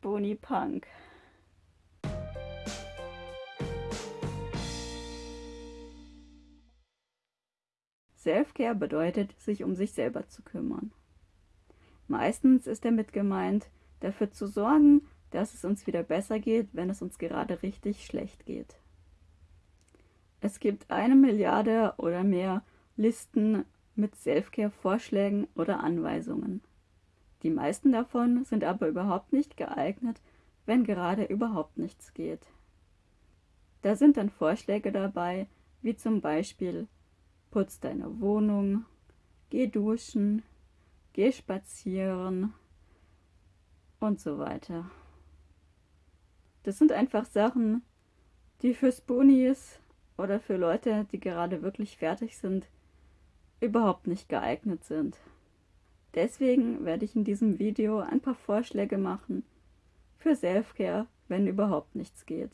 Spoonie Punk. Selfcare bedeutet, sich um sich selber zu kümmern. Meistens ist damit gemeint, dafür zu sorgen, dass es uns wieder besser geht, wenn es uns gerade richtig schlecht geht. Es gibt eine Milliarde oder mehr Listen mit Selfcare-Vorschlägen oder Anweisungen. Die meisten davon sind aber überhaupt nicht geeignet, wenn gerade überhaupt nichts geht. Da sind dann Vorschläge dabei, wie zum Beispiel putz deine Wohnung, geh duschen, geh spazieren und so weiter. Das sind einfach Sachen, die für Spoonies oder für Leute, die gerade wirklich fertig sind, überhaupt nicht geeignet sind. Deswegen werde ich in diesem Video ein paar Vorschläge machen für Selfcare, wenn überhaupt nichts geht.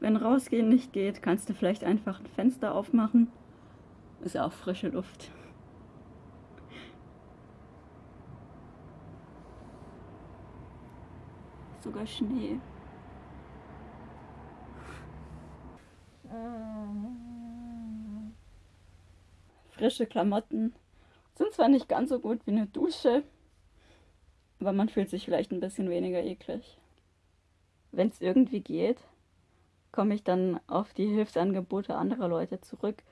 Wenn rausgehen nicht geht, kannst du vielleicht einfach ein Fenster aufmachen. Ist auch frische Luft. Sogar Schnee. Frische Klamotten sind zwar nicht ganz so gut wie eine Dusche, aber man fühlt sich vielleicht ein bisschen weniger eklig. Wenn es irgendwie geht, komme ich dann auf die Hilfsangebote anderer Leute zurück,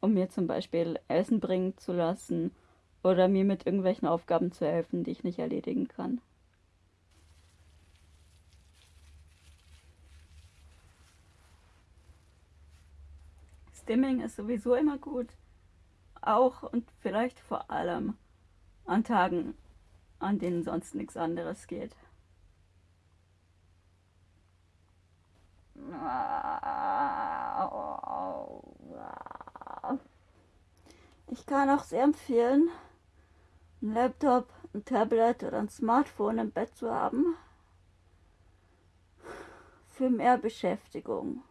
um mir zum Beispiel Essen bringen zu lassen oder mir mit irgendwelchen Aufgaben zu helfen, die ich nicht erledigen kann. Stimming ist sowieso immer gut. Auch und vielleicht vor allem an Tagen, an denen sonst nichts anderes geht. Ich kann auch sehr empfehlen, ein Laptop, ein Tablet oder ein Smartphone im Bett zu haben. Für mehr Beschäftigung.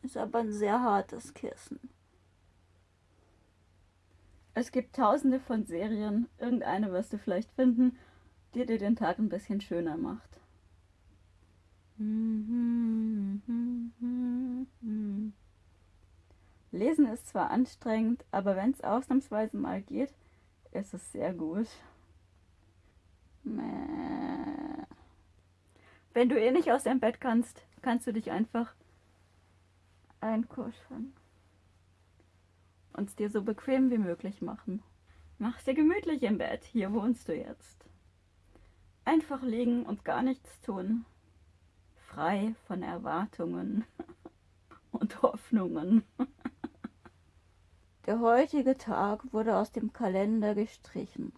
Ist aber ein sehr hartes Kissen. Es gibt tausende von Serien, irgendeine wirst du vielleicht finden, die dir den Tag ein bisschen schöner macht. Lesen ist zwar anstrengend, aber wenn es ausnahmsweise mal geht, ist es sehr gut. Wenn du eh nicht aus dem Bett kannst, kannst du dich einfach einkuscheln und es dir so bequem wie möglich machen. Mach's dir gemütlich im Bett, hier wohnst du jetzt. Einfach liegen und gar nichts tun frei von Erwartungen und Hoffnungen. Der heutige Tag wurde aus dem Kalender gestrichen.